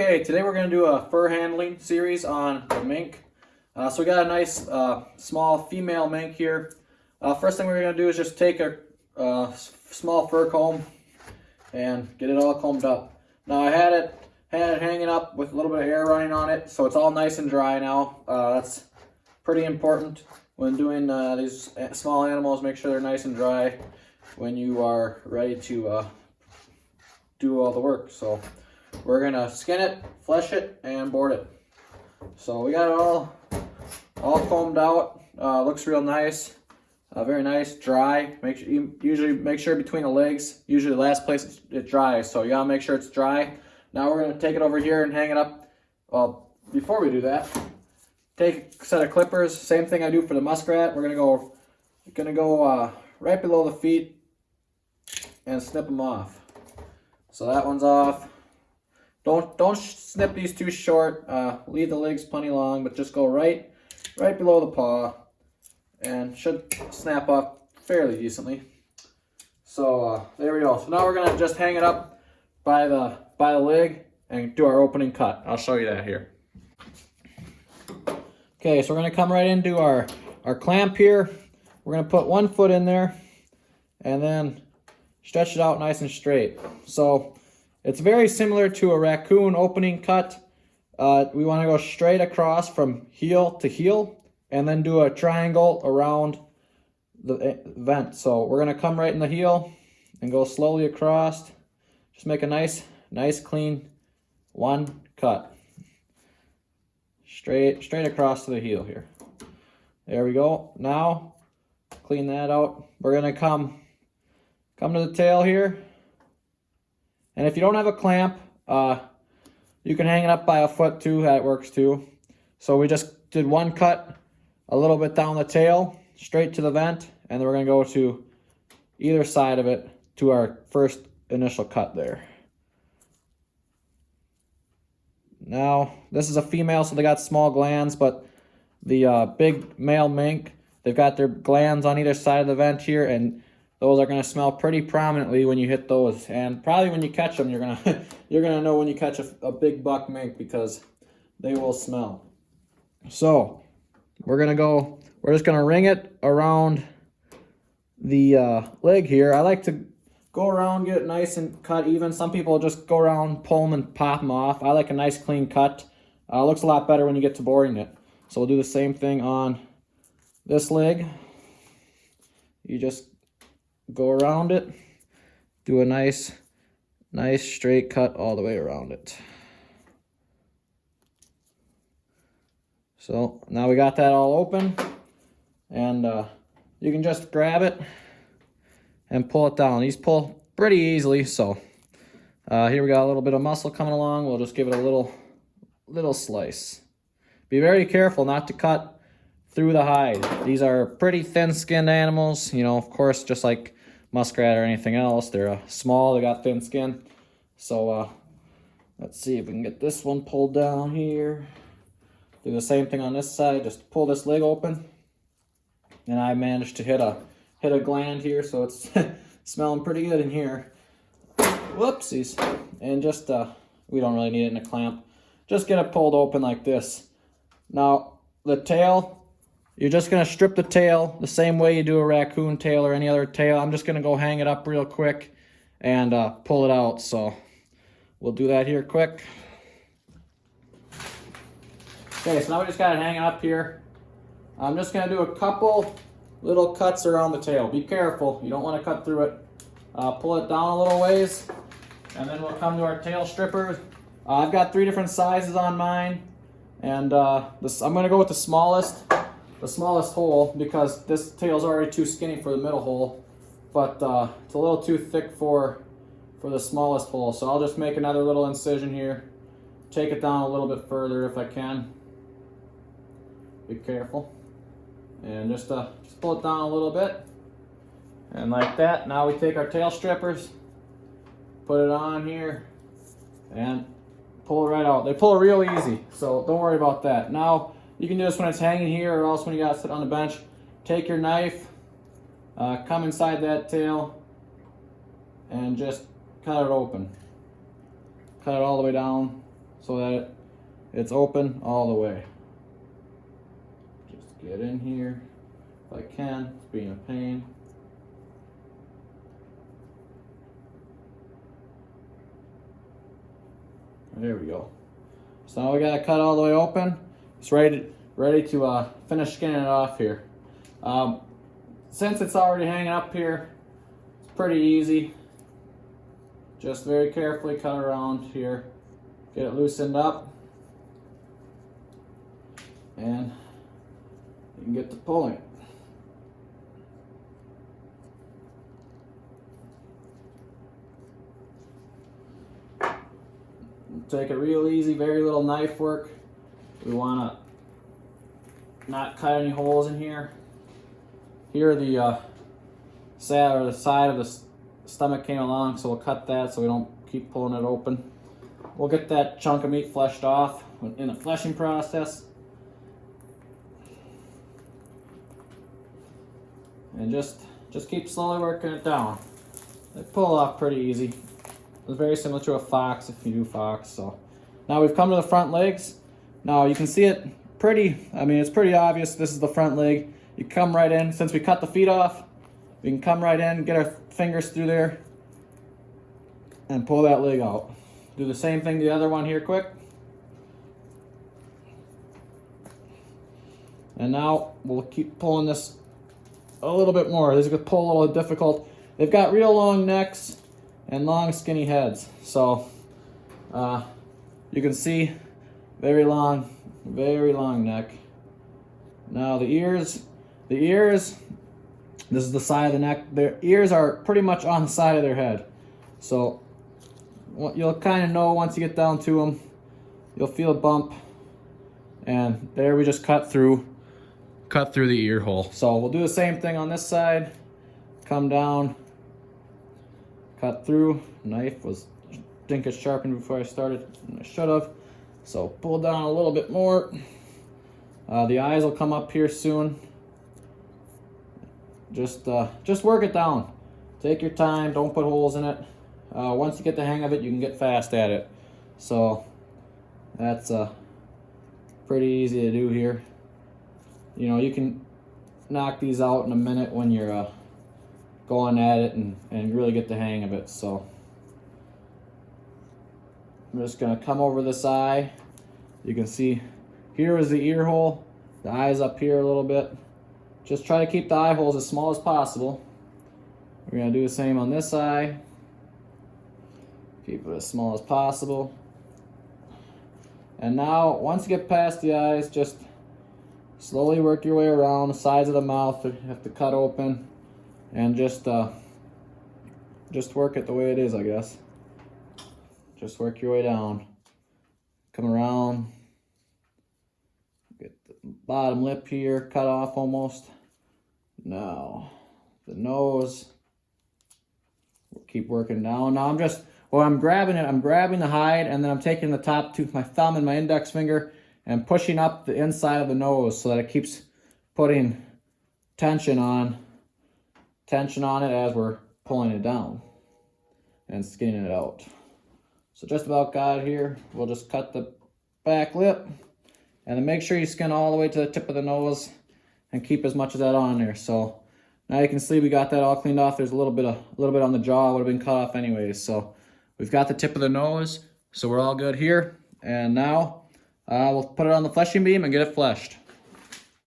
Okay, today we're going to do a fur handling series on the mink. Uh, so we got a nice uh, small female mink here. Uh, first thing we're going to do is just take a uh, small fur comb and get it all combed up. Now I had it had it hanging up with a little bit of air running on it, so it's all nice and dry now. Uh, that's pretty important when doing uh, these small animals. Make sure they're nice and dry when you are ready to do all the work. So we're gonna skin it, flesh it, and board it. So we got it all, all combed out. Uh, looks real nice. Uh, very nice, dry. Make sure you usually make sure between the legs. Usually the last place it's dry, so you gotta make sure it's dry. Now we're gonna take it over here and hang it up. Well, before we do that, take a set of clippers. Same thing I do for the muskrat. We're gonna go, gonna go uh, right below the feet and snip them off. So that one's off. Don't don't snip these too short. Uh, leave the legs plenty long, but just go right right below the paw, and should snap off fairly decently. So uh, there we go. So now we're gonna just hang it up by the by the leg and do our opening cut. I'll show you that here. Okay, so we're gonna come right into our our clamp here. We're gonna put one foot in there, and then stretch it out nice and straight. So it's very similar to a raccoon opening cut. Uh, we want to go straight across from heel to heel and then do a triangle around the eh, vent. So we're going to come right in the heel and go slowly across. Just make a nice, nice clean one cut. Straight, straight across to the heel here. There we go. Now, clean that out. We're going to come, come to the tail here and if you don't have a clamp, uh, you can hang it up by a foot too. That works too. So we just did one cut a little bit down the tail, straight to the vent, and then we're to go to either side of it to our first initial cut there. Now, this is a female, so they got small glands, but the uh, big male mink, they've got their glands on either side of the vent here, and those are going to smell pretty prominently when you hit those. And probably when you catch them, you're going to you're gonna know when you catch a, a big buck mink because they will smell. So we're going to go, we're just going to ring it around the uh, leg here. I like to go around, get it nice and cut even. Some people just go around, pull them and pop them off. I like a nice clean cut. Uh, looks a lot better when you get to boarding it. So we'll do the same thing on this leg. You just go around it, do a nice, nice straight cut all the way around it. So now we got that all open and uh, you can just grab it and pull it down. These pull pretty easily, so uh, here we got a little bit of muscle coming along. We'll just give it a little, little slice. Be very careful not to cut through the hide. These are pretty thin-skinned animals, you know, of course, just like muskrat or anything else. They're uh, small, they got thin skin. So uh, let's see if we can get this one pulled down here. Do the same thing on this side, just pull this leg open. And I managed to hit a hit a gland here, so it's smelling pretty good in here. Whoopsies. And just, uh, we don't really need it in a clamp. Just get it pulled open like this. Now, the tail, you're just going to strip the tail the same way you do a raccoon tail or any other tail. I'm just going to go hang it up real quick and uh, pull it out. So we'll do that here quick. Okay, so now we just got it hanging up here. I'm just going to do a couple little cuts around the tail. Be careful. You don't want to cut through it. Uh, pull it down a little ways. And then we'll come to our tail strippers. Uh, I've got three different sizes on mine. And uh, this, I'm going to go with the smallest the smallest hole because this tail is already too skinny for the middle hole, but uh, it's a little too thick for, for the smallest hole. So I'll just make another little incision here, take it down a little bit further if I can. Be careful. And just, uh, just pull it down a little bit. And like that, now we take our tail strippers, put it on here, and pull it right out. They pull real easy, so don't worry about that. Now, you can do this when it's hanging here or else when you got to sit on the bench. Take your knife, uh, come inside that tail, and just cut it open. Cut it all the way down. so that it, it's open all the way. Just get in here if I can, it's being a pain. There we go. So now we gotta cut all the way open. It's ready, ready to uh, finish skinning it off here. Um, since it's already hanging up here, it's pretty easy. Just very carefully cut around here, get it loosened up, and you can get to pulling. Take it real easy, very little knife work. We want to not cut any holes in here. Here the uh, side or the side of the stomach came along, so we'll cut that so we don't keep pulling it open. We'll get that chunk of meat fleshed off in the fleshing process. And just just keep slowly working it down. They pull off pretty easy. It's very similar to a fox if you do fox. So now we've come to the front legs. Now you can see it pretty, I mean, it's pretty obvious this is the front leg. You come right in, since we cut the feet off, we can come right in, get our fingers through there and pull that leg out. Do the same thing to the other one here quick. And now we'll keep pulling this a little bit more. This is gonna pull a little difficult. They've got real long necks and long skinny heads. So uh, you can see very long, very long neck. Now the ears, the ears, this is the side of the neck. Their ears are pretty much on the side of their head. So you'll kind of know once you get down to them, you'll feel a bump. And there we just cut through, cut through the ear hole. So we'll do the same thing on this side. Come down, cut through. Knife was dinkus sharpened before I started, I should have. So pull down a little bit more. Uh, the eyes will come up here soon. Just, uh, just work it down. Take your time, don't put holes in it. Uh, once you get the hang of it, you can get fast at it. So that's uh, pretty easy to do here. You know, you can knock these out in a minute when you're uh, going at it and, and really get the hang of it. So I'm just gonna come over this eye. You can see here is the ear hole, the eye's up here a little bit. Just try to keep the eye holes as small as possible. We're gonna do the same on this eye. Keep it as small as possible. And now, once you get past the eyes, just slowly work your way around the sides of the mouth. You have to cut open and just uh, just work it the way it is, I guess. Just work your way down. Come around. Get the bottom lip here cut off almost. Now, the nose. Keep working down. Now I'm just, well, I'm grabbing it. I'm grabbing the hide and then I'm taking the top tooth, my thumb and my index finger and pushing up the inside of the nose so that it keeps putting tension on tension on it as we're pulling it down and skinning it out. So just about got it here. We'll just cut the back lip and then make sure you skin all the way to the tip of the nose and keep as much of that on there. So now you can see we got that all cleaned off. There's a little bit of, a little bit on the jaw would have been cut off anyways. So we've got the tip of the nose. So we're all good here. And now uh, we'll put it on the fleshing beam and get it fleshed.